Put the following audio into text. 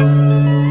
you